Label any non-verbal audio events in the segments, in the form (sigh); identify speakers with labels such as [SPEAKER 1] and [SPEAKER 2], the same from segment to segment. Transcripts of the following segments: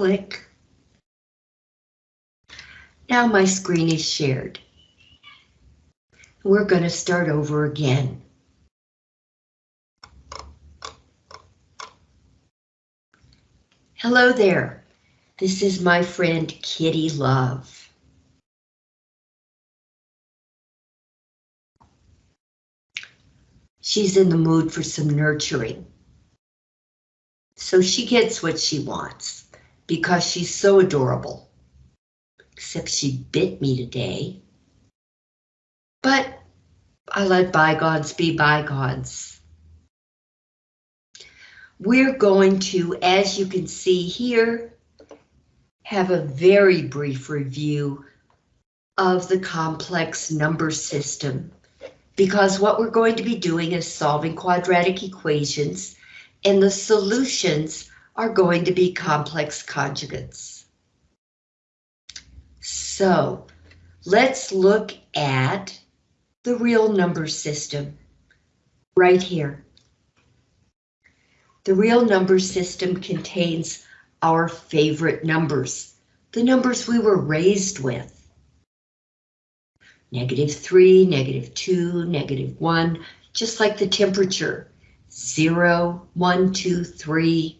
[SPEAKER 1] Click. Now my screen is shared. We're going to start over again. Hello there. This is my friend Kitty Love. She's in the mood for some nurturing. So she gets what she wants because she's so adorable. Except she bit me today. But I let bygones be bygones. We're going to, as you can see here, have a very brief review of the complex number system because what we're going to be doing is solving quadratic equations and the solutions are going to be complex conjugates. So let's look at the real number system right here. The real number system contains our favorite numbers, the numbers we were raised with. Negative 3, negative 2, negative 1, just like the temperature. 0, 1, 2, 3.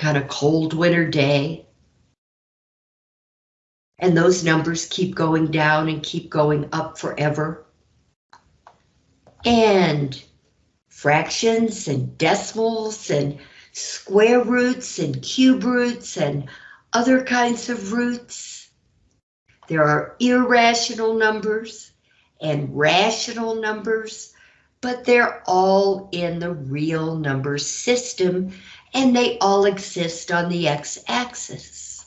[SPEAKER 1] On a cold winter day. And those numbers keep going down and keep going up forever. And fractions and decimals and square roots and cube roots and other kinds of roots. There are irrational numbers and rational numbers, but they're all in the real number system and they all exist on the x-axis.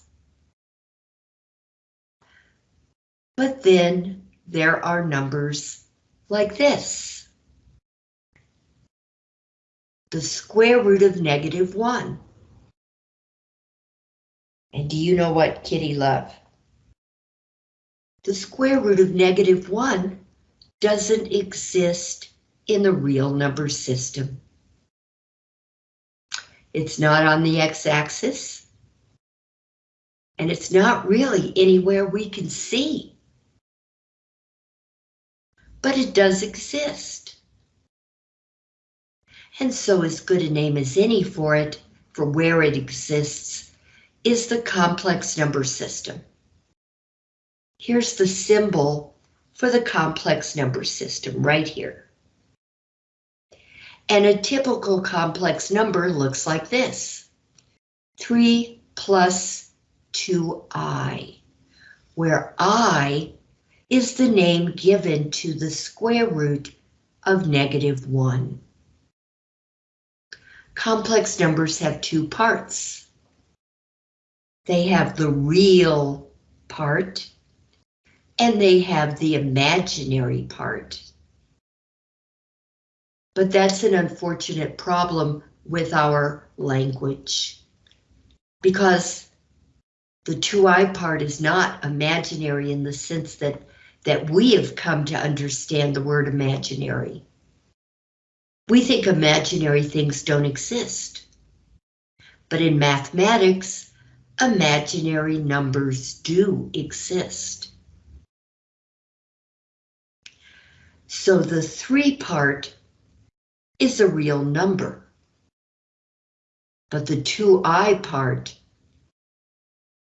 [SPEAKER 1] But then there are numbers like this the square root of negative 1. And do you know what, Kitty Love? The square root of negative 1 doesn't exist in the real number system. It's not on the x-axis, and it's not really anywhere we can see. But it does exist and so as good a name as any for it, for where it exists, is the complex number system. Here's the symbol for the complex number system right here. And a typical complex number looks like this. 3 plus 2i, where i is the name given to the square root of negative 1 complex numbers have two parts. They have the real part and they have the imaginary part. But that's an unfortunate problem with our language because the 2i part is not imaginary in the sense that that we have come to understand the word imaginary. We think imaginary things don't exist. But in mathematics, imaginary numbers do exist. So the three part is a real number. But the 2i part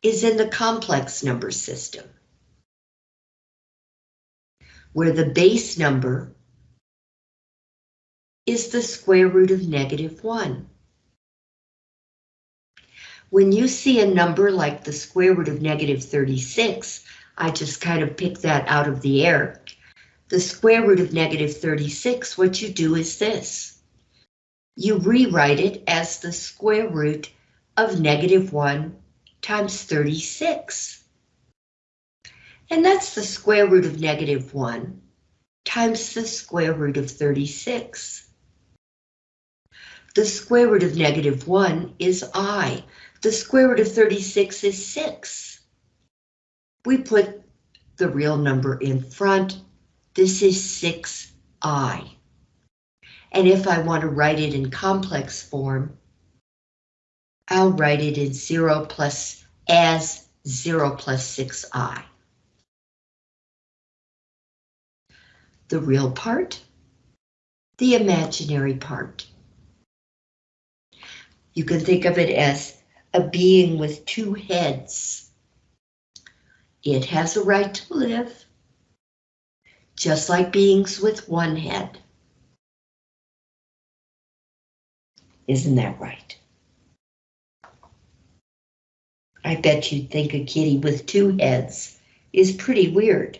[SPEAKER 1] is in the complex number system, where the base number is the square root of negative 1. When you see a number like the square root of negative 36, I just kind of picked that out of the air. The square root of negative 36, what you do is this. You rewrite it as the square root of negative 1 times 36. And that's the square root of negative 1 times the square root of 36. The square root of negative 1 is i. The square root of 36 is 6. We put the real number in front. This is 6i. And if I want to write it in complex form, I'll write it in 0 plus as 0 plus 6i. The real part, the imaginary part. You can think of it as a being with two heads. It has a right to live, just like beings with one head. Isn't that right? I bet you'd think a kitty with two heads is pretty weird.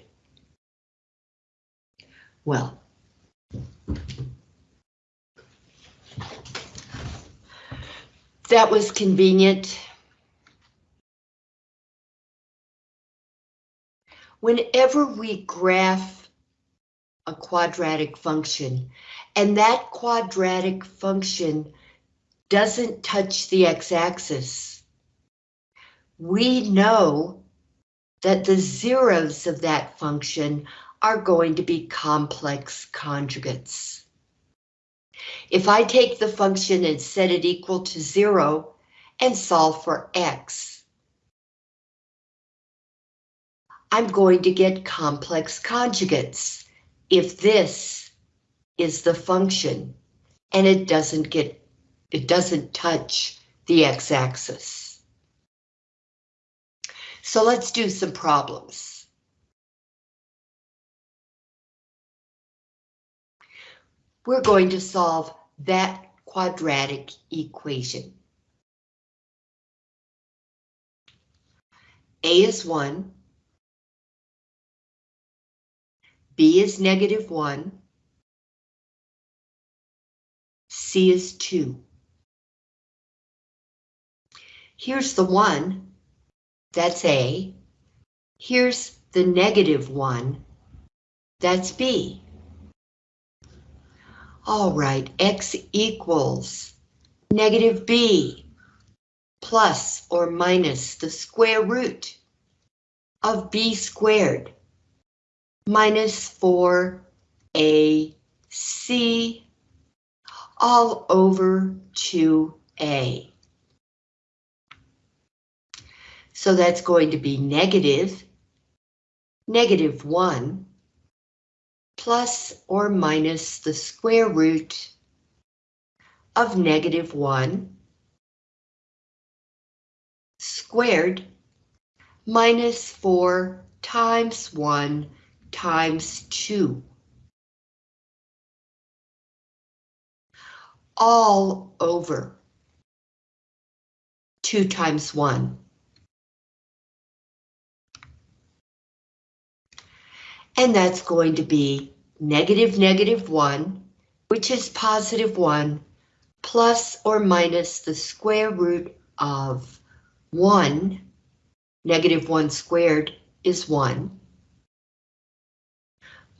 [SPEAKER 1] Well, that was convenient. Whenever we graph a quadratic function, and that quadratic function doesn't touch the x-axis, we know that the zeros of that function are going to be complex conjugates. If I take the function and set it equal to zero and solve for x, I'm going to get complex conjugates if this is the function and it doesn't get, it doesn't touch the x-axis. So let's do some problems. we're going to solve that quadratic equation. A is 1, B is negative 1, C is 2. Here's the 1, that's A. Here's the negative 1, that's B. All right, x equals negative b plus or minus the square root of b squared minus 4ac all over 2a. So that's going to be negative, negative 1 plus or minus the square root of negative 1 squared minus 4 times 1 times 2. All over 2 times 1. and that's going to be negative negative 1, which is positive 1, plus or minus the square root of 1, negative 1 squared is 1,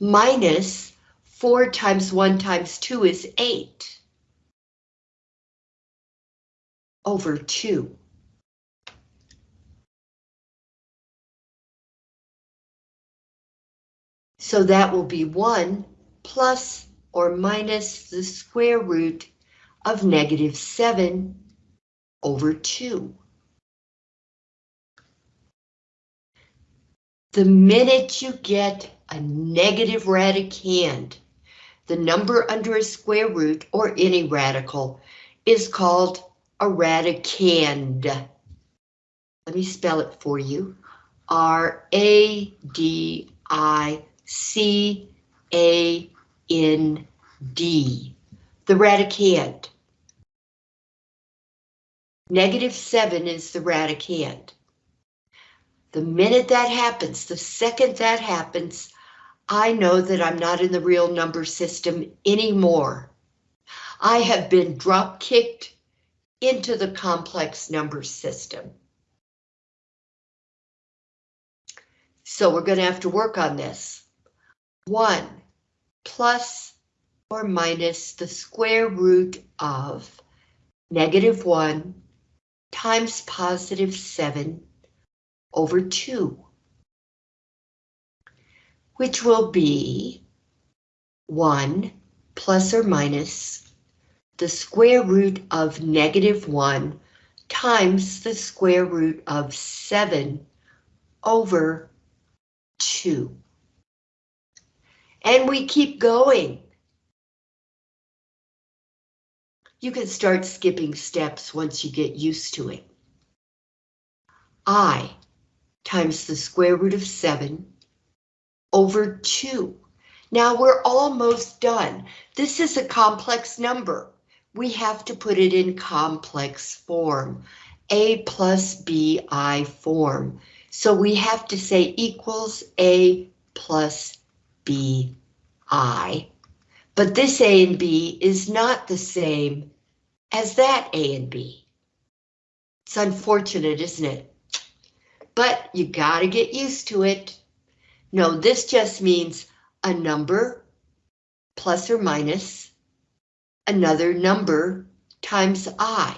[SPEAKER 1] minus 4 times 1 times 2 is 8, over 2. So that will be 1 plus or minus the square root of negative 7 over 2. The minute you get a negative radicand, the number under a square root or any radical is called a radicand. Let me spell it for you. R-A-D-I C A N D, the radicand. Negative 7 is the radicand. The minute that happens, the second that happens, I know that I'm not in the real number system anymore. I have been drop kicked into the complex number system. So we're going to have to work on this. 1 plus or minus the square root of negative 1 times positive 7 over 2, which will be 1 plus or minus the square root of negative 1 times the square root of 7 over 2. And we keep going. You can start skipping steps once you get used to it. I times the square root of 7 over 2. Now we're almost done. This is a complex number. We have to put it in complex form, a plus bi form. So we have to say equals a plus bi. But this a and b is not the same as that a and b. It's unfortunate, isn't it? But you gotta get used to it. No, this just means a number plus or minus another number times i.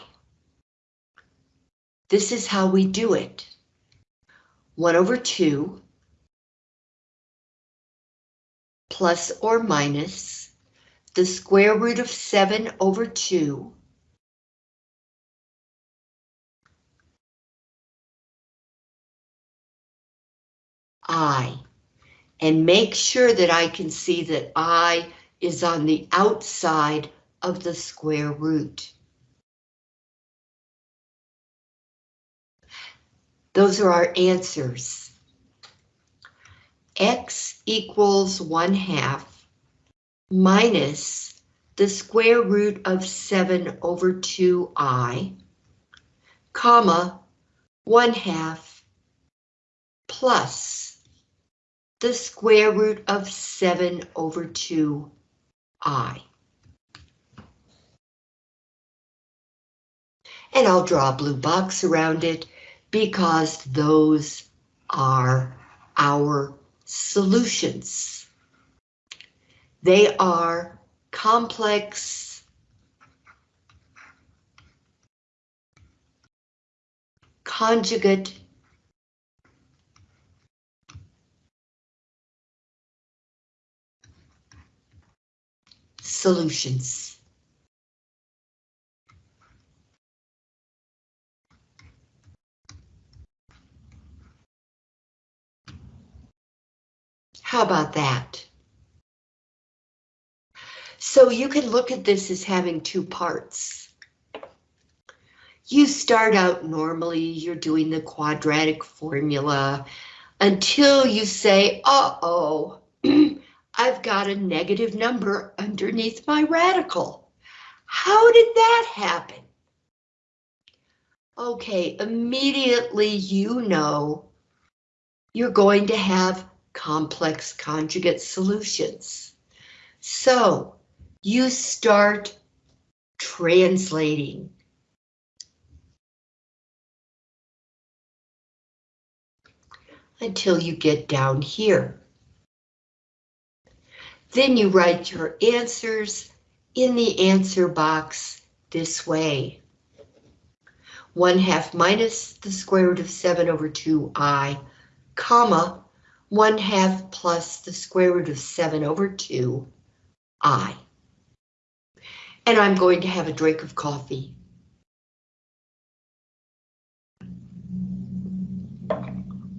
[SPEAKER 1] This is how we do it. 1 over 2 plus or minus the square root of 7 over 2 I and make sure that I can see that I is on the outside of the square root. Those are our answers. X equals 1 half minus the square root of 7 over 2i, comma, 1 half plus the square root of 7 over 2i. And I'll draw a blue box around it because those are our solutions. They are complex conjugate solutions. How about that? So you can look at this as having two parts. You start out normally, you're doing the quadratic formula until you say, uh-oh, I've got a negative number underneath my radical. How did that happen? Okay, immediately you know you're going to have complex conjugate solutions. So you start translating. Until you get down here. Then you write your answers in the answer box this way. 1 half minus the square root of 7 over 2i, comma, 1 half plus the square root of 7 over 2i. And I'm going to have a drink of coffee.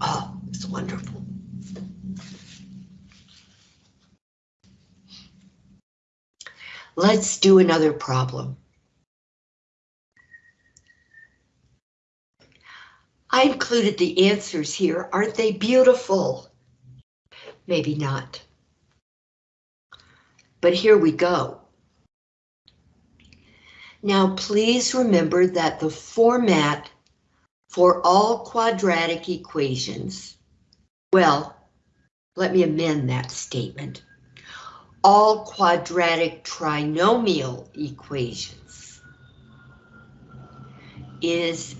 [SPEAKER 1] Oh, it's wonderful. Let's do another problem. I included the answers here. Aren't they beautiful? Maybe not. But here we go. Now please remember that the format for all quadratic equations, well, let me amend that statement all quadratic trinomial equations is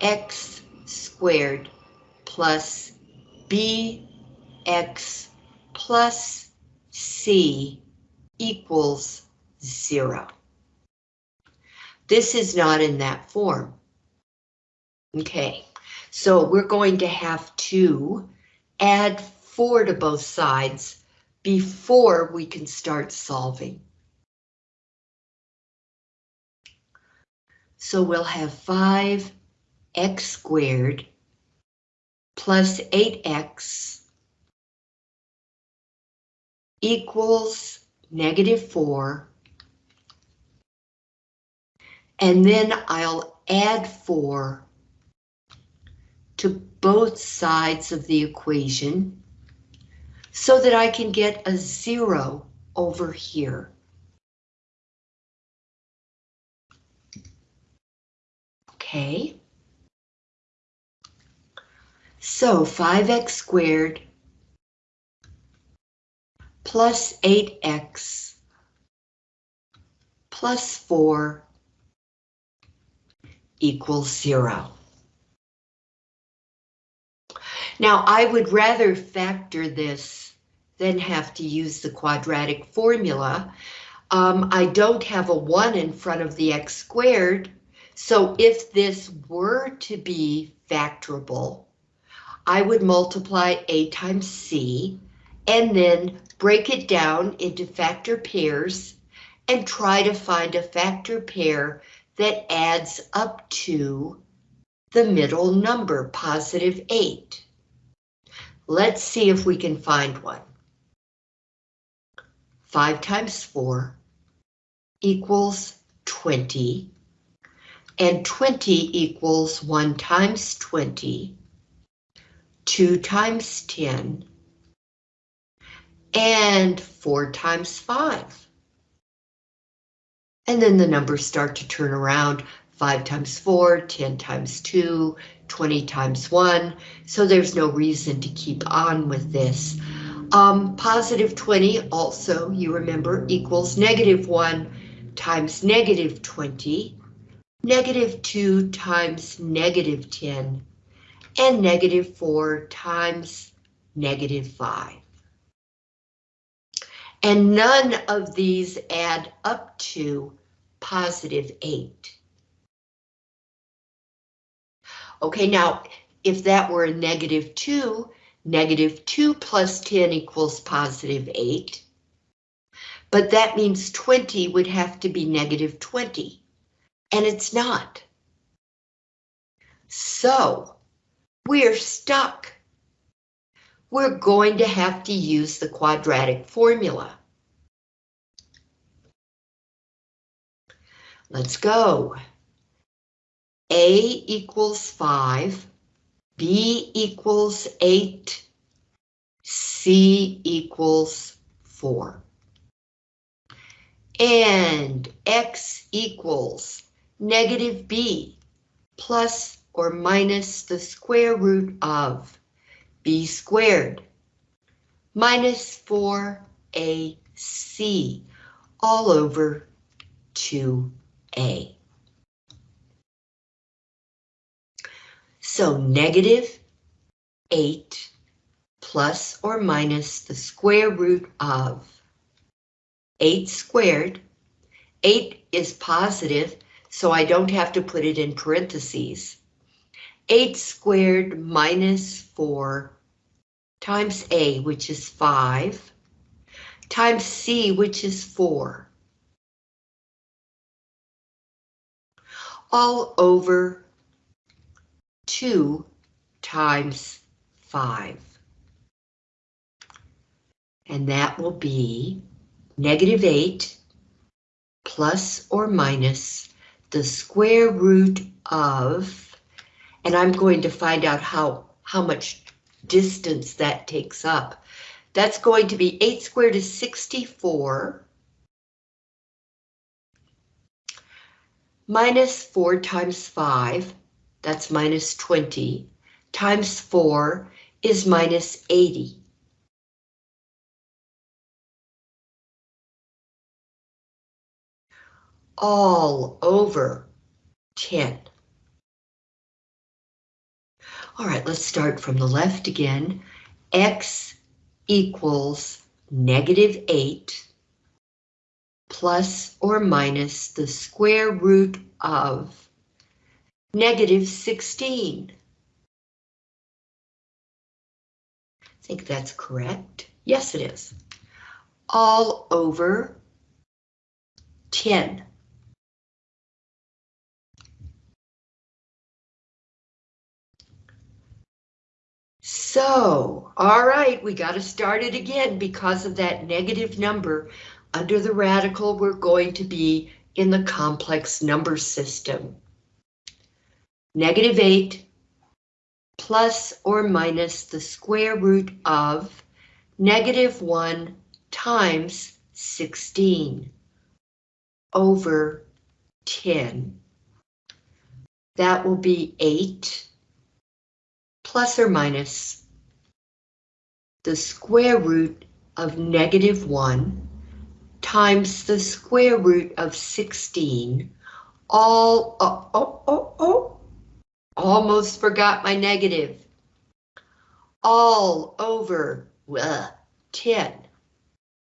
[SPEAKER 1] ax squared plus bx plus c equals zero. This is not in that form. Okay, so we're going to have to add four to both sides before we can start solving. So we'll have 5x squared plus 8x equals negative 4. And then I'll add 4 to both sides of the equation so that I can get a 0 over here. Okay. So 5x squared plus 8x plus 4 equals 0. Now, I would rather factor this than have to use the quadratic formula. Um, I don't have a 1 in front of the x squared, so if this were to be factorable, I would multiply a times c and then break it down into factor pairs and try to find a factor pair that adds up to the middle number, positive 8. Let's see if we can find one. 5 times 4 equals 20 and 20 equals 1 times 20, 2 times 10, and 4 times 5. And then the numbers start to turn around, 5 times 4, 10 times 2, 20 times 1, so there's no reason to keep on with this. Um, positive 20 also, you remember, equals negative 1 times negative 20, negative 2 times negative 10, and negative 4 times negative 5. And none of these add up to positive 8. Okay, now, if that were a negative 2, negative 2 plus 10 equals positive 8. But that means 20 would have to be negative 20 and it's not. So we're stuck. We're going to have to use the quadratic formula. Let's go. A equals 5, B equals 8, C equals 4. And X equals negative b plus or minus the square root of b squared minus 4ac all over 2a. So negative 8 plus or minus the square root of 8 squared. 8 is positive, so I don't have to put it in parentheses. 8 squared minus 4 times A, which is 5, times C, which is 4. All over 2 times 5. And that will be negative 8 plus or minus the square root of, and I'm going to find out how, how much distance that takes up. That's going to be 8 squared is 64. Minus 4 times 5, that's minus 20, times 4 is minus 80. all over 10. All right, let's start from the left again. X equals negative 8 plus or minus the square root of negative 16. I think that's correct. Yes, it is. All over 10. So, all right, we got to start it again because of that negative number. Under the radical, we're going to be in the complex number system. Negative 8 plus or minus the square root of negative 1 times 16 over 10. That will be 8 plus or minus the square root of negative 1 times the square root of 16, all, oh, oh, oh, oh, almost forgot my negative, all over uh, 10.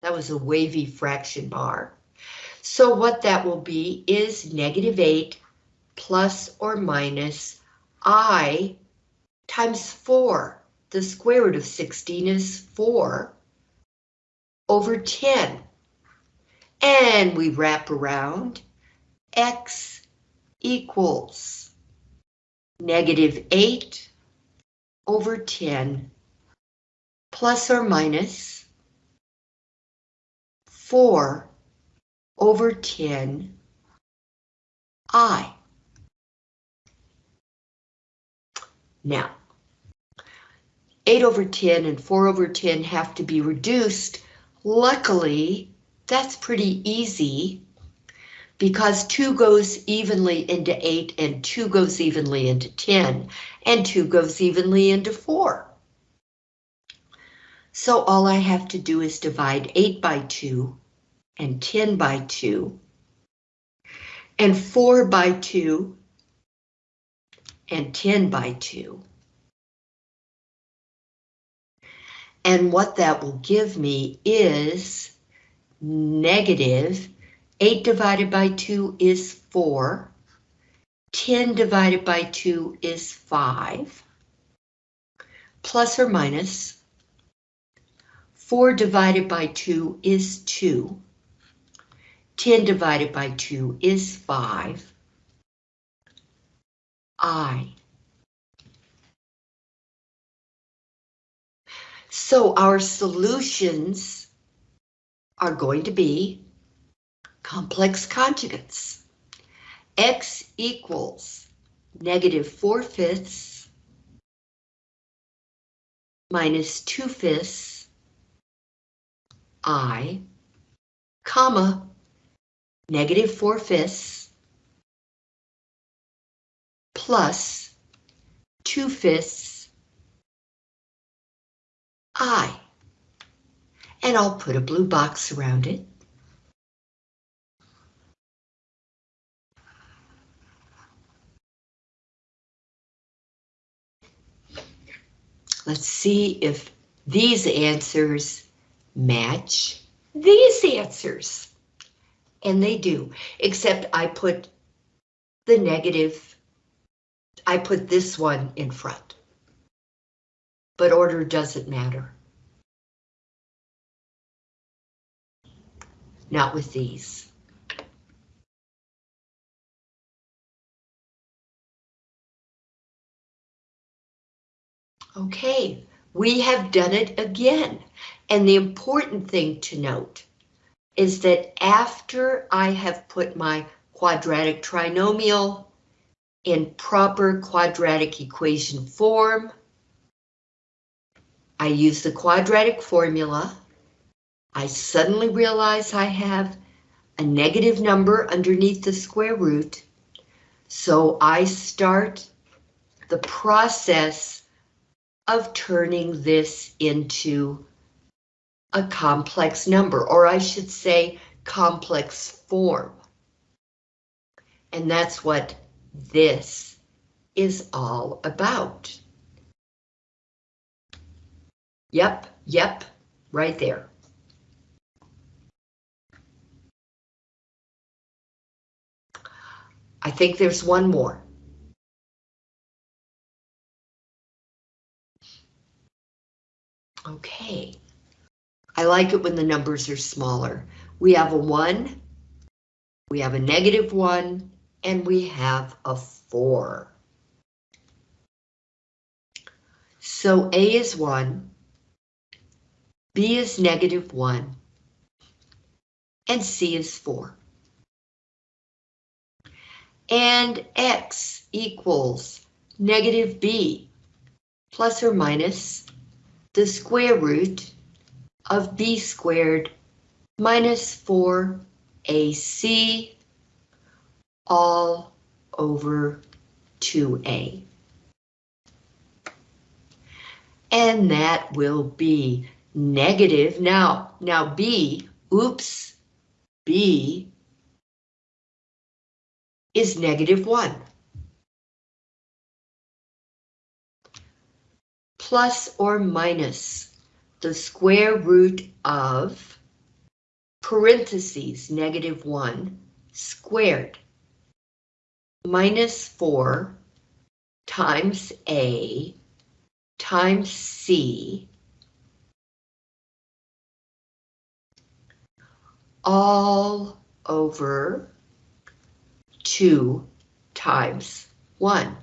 [SPEAKER 1] That was a wavy fraction bar. So what that will be is negative 8 plus or minus i times 4. The square root of 16 is 4 over 10. And we wrap around x equals negative 8 over 10 plus or minus 4 over 10 i. Now, 8 over 10 and 4 over 10 have to be reduced. Luckily, that's pretty easy because 2 goes evenly into 8 and 2 goes evenly into 10 and 2 goes evenly into 4. So all I have to do is divide 8 by 2 and 10 by 2 and 4 by 2 and 10 by 2. And what that will give me is negative 8 divided by 2 is 4. 10 divided by 2 is 5. Plus or minus. minus 4 divided by 2 is 2. 10 divided by 2 is 5. I. So our solutions are going to be complex conjugates. X equals negative 4 fifths minus 2 fifths I, comma, negative 4 fifths plus 2 fifths I. And I'll put a blue box around it. Let's see if these answers match these answers. And they do, except I put the negative, I put this one in front. But order doesn't matter. Not with these. Okay, we have done it again. And the important thing to note is that after I have put my quadratic trinomial in proper quadratic equation form, I use the quadratic formula. I suddenly realize I have a negative number underneath the square root. So I start the process of turning this into a complex number, or I should say complex form. And that's what this is all about. Yep, yep, right there. I think there's one more. Okay. I like it when the numbers are smaller. We have a 1, we have a negative 1, and we have a 4. So A is 1, B is negative 1, and C is 4. And X equals negative B plus or minus the square root of B squared minus 4AC all over 2A. And that will be negative. Now, now B, oops, B is negative 1. Plus or minus the square root of parentheses negative 1 squared minus 4 times A times C all over 2 times 1.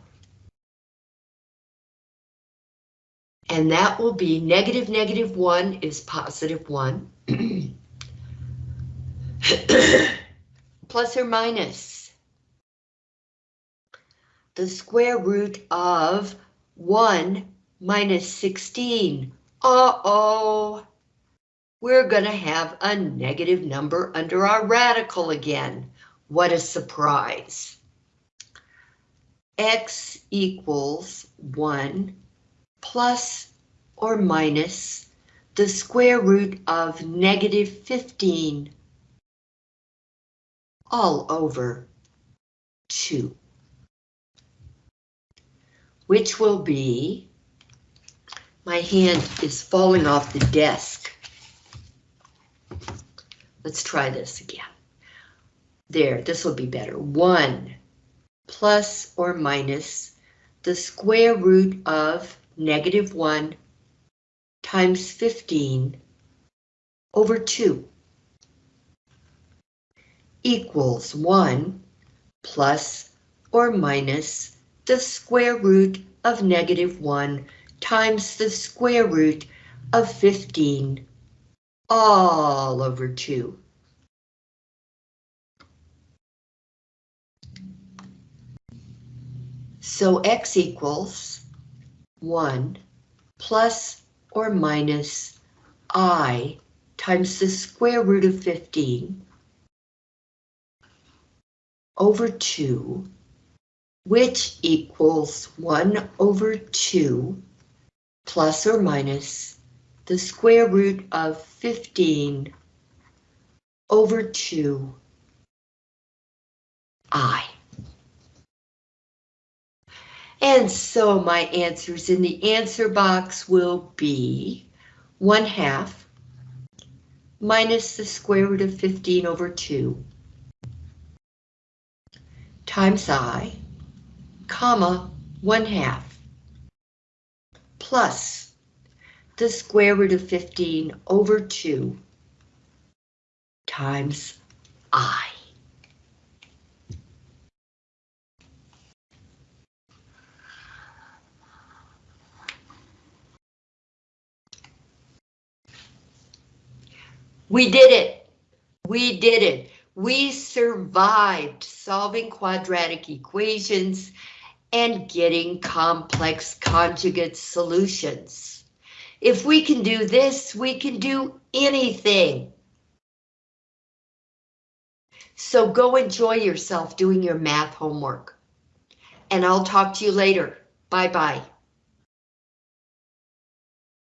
[SPEAKER 1] And that will be negative negative 1 is positive 1. (coughs) Plus or minus the square root of 1 minus 16. Uh-oh, we're going to have a negative number under our radical again. What a surprise. X equals 1 plus or minus the square root of negative 15 all over 2, which will be, my hand is falling off the desk. Let's try this again. There, this will be better. 1 plus or minus the square root of negative 1 times 15 over 2 equals 1 plus or minus the square root of negative 1 times the square root of 15 all over 2. So x equals 1 plus or minus i times the square root of 15 over 2, which equals 1 over 2 plus or minus the square root of 15 over 2 i. And so my answers in the answer box will be 1 half minus the square root of 15 over 2 times i, comma, 1 half plus the square root of 15 over 2 times i. We did it. We did it. We survived solving quadratic equations and getting complex conjugate solutions. If we can do this, we can do anything. So go enjoy yourself doing your math homework. And I'll talk to you later. Bye-bye.